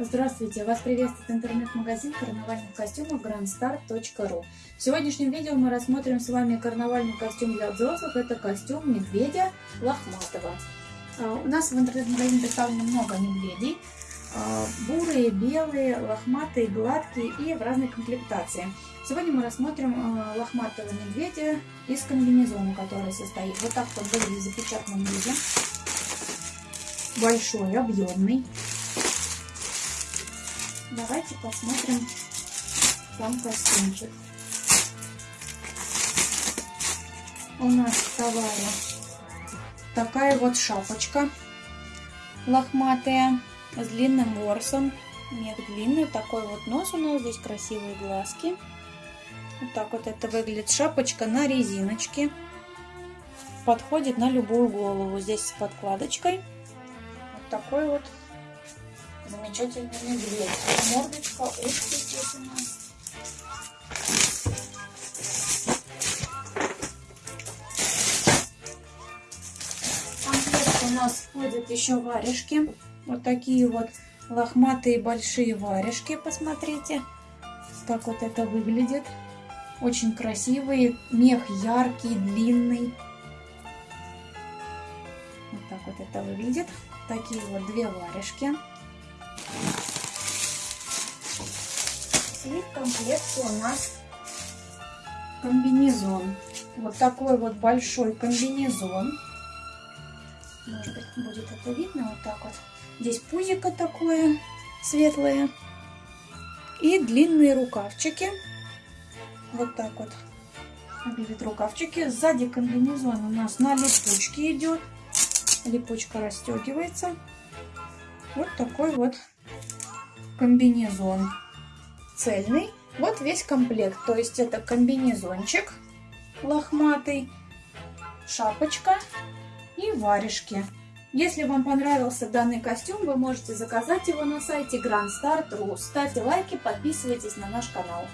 Здравствуйте! Вас приветствует интернет-магазин карнавальных костюмов grandstar.ru В сегодняшнем видео мы рассмотрим с вами карнавальный костюм для взрослых. Это костюм медведя лохматого. А, у нас в интернет-магазине представлено много медведей. А, бурые, белые, лохматые, гладкие и в разной комплектации. Сегодня мы рассмотрим а, лохматого медведя из комбинезона, который состоит. Вот так вот выглядит в запечатанном. Большой, объемный. Давайте посмотрим сам костюмчик. У нас в товаре такая вот шапочка лохматая с длинным ворсом. Мех длинный, такой вот нос у нас, здесь красивые глазки. Вот так вот это выглядит шапочка на резиночке. Подходит на любую голову. Здесь с подкладочкой. Вот такой вот замечательный медведь. Мордочка, здесь у нас. у нас входят еще варежки. Вот такие вот лохматые большие варежки, посмотрите. Так вот это выглядит. Очень красивые. Мех яркий, длинный. Вот так вот это выглядит. Такие вот две варежки. И в комплекте у нас комбинезон. Вот такой вот большой комбинезон. Может быть, будет это видно вот так вот. Здесь пузико такое светлое. И длинные рукавчики. Вот так вот выглядят рукавчики. Сзади комбинезон у нас на липучке идет. Липучка расстегивается. Вот такой вот комбинезон цельный. Вот весь комплект. То есть это комбинезончик лохматый, шапочка и варежки. Если вам понравился данный костюм, вы можете заказать его на сайте Grand Start.ru. Ставьте лайки, подписывайтесь на наш канал.